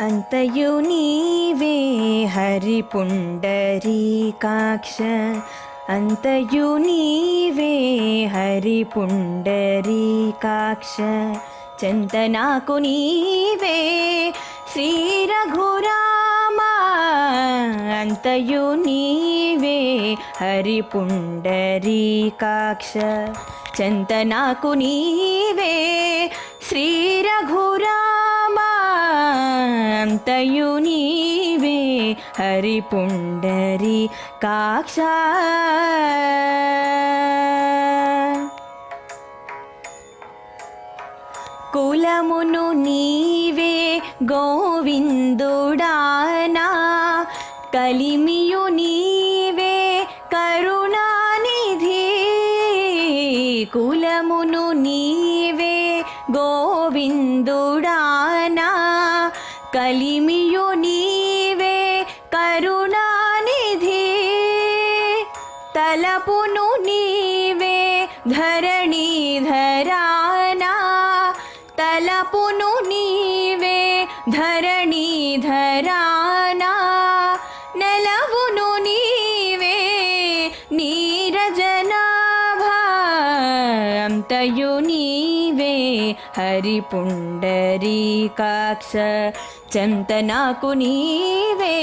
అంతయు నీవే హరి పుండరీకాక్ష అంతయు నీవే హరి పుండరీకాక్ష చింతనాకు నీవే శ్రీ రఘురామా. అంతయు నీవే హరి పుండరీకాక్ష చింతనాకు నీవే శ్రీ రఘురామా అంతయు నీవే హరి పుండరి కాక్ష. కులమును నీవే గోవిందుడానా. కలిమియు నీవే కరుణానిధి. కులమును నీవే గోవిందుడానా. కలిమియు నీవే కరుణానిధి తలపును నీవే ధరణీధరానా తలపును నీవే ధరణీధరానా నెలవును నీవే నీరజనాభా అంతయు నీవే హరి చంతనాకు నీవే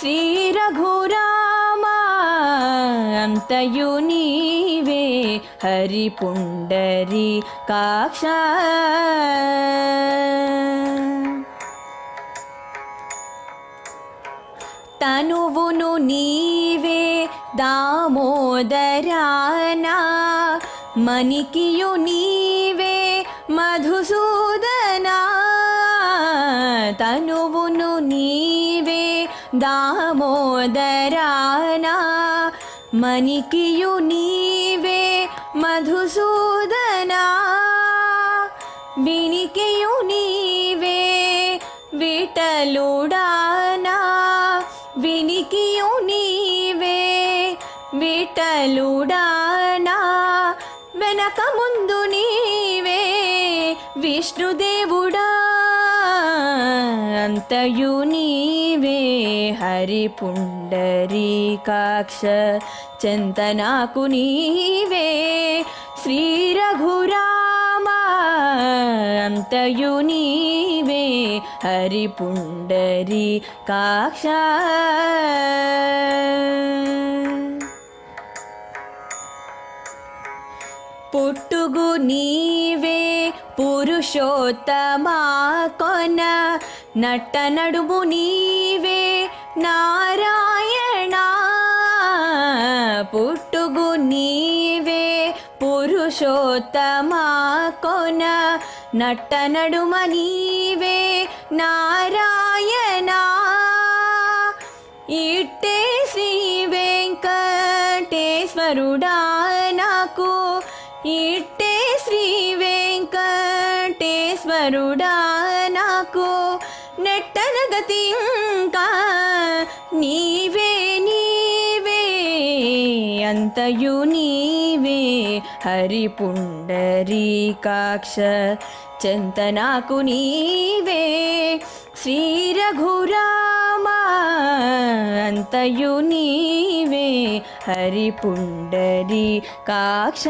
శ్రీ రఘురామా అంతయు నీవే హరి పుండరీ కాక్ష తనువును నీవే దామోదరానా. మణికియు నీ మధుసూదనా తనువును నీవే దామోదరానా మణికియు నీవే మధుసూదనా వినికియు నీవే విటలుడానా వినికియు నీవే విటలుడానా వెనక ముందు నీవే విష్ణుదేవుడా అంతయు నీవే హరి పుండరీకాక్ష చింతనాకు నీవే శ్రీ రఘురామా అంతయు నీవే హరి పుండరీ పురుషోత్తమా కొన నట్ట నడుము నీవే నారాయణ. పుట్టుగు నీవే పురుషోత్తమా కొన నట్ట నడుమ నీవే నారాయణ. ఇట్టే శ్రీ వెంకటేశ్వరుడా నాకు ఇట్టే శ్రీ నాకు నెట్టన గతి ఇంకా. నీవే నీవే అంతయు నీవే. హరి పుండరీకాక్ష చింతనాకు నీవే. శ్రీ రఘురామా అంతయు నీవే. హరి పుండరీ కాక్ష.